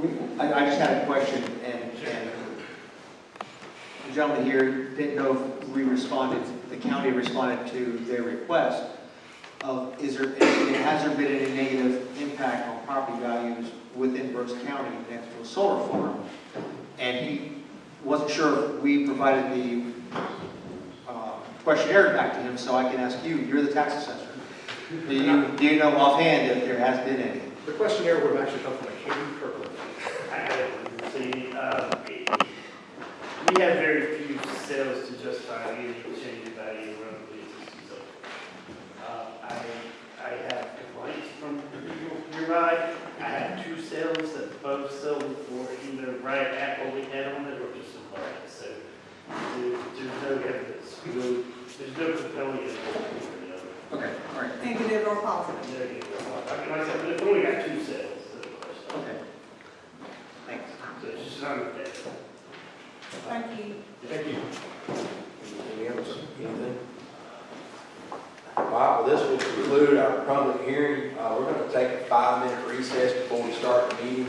We- I, I just had a question, and, and the gentleman here didn't know if we responded, the county responded to their request of, is there, has there been any negative impact on property values within Brooks County next to a solar farm? And he wasn't sure if we provided the uh, questionnaire back to him, so I can ask you, you're the tax assessor. Do you, do you know offhand if there has been any? The questionnaire would have actually come from a Katie Kirkland. I see, uh, we have very few sales to justify any change in value of rental leases. So, uh, I, I have complaints from people. I have two sales that both sold for either right at what we had on it or just above it. So there- there's no evidence, no- there's no compelling evidence one way or the other. Okay, all right, Negative or positive? Negative. I mean, like I said, we've only got two sales. so okay. Thanks. So it's just not that. Thank you. Thank you. Any else, anything? All right, well, this will conclude our public hearing. Uh, we're gonna take a five-minute recess before we start the meeting,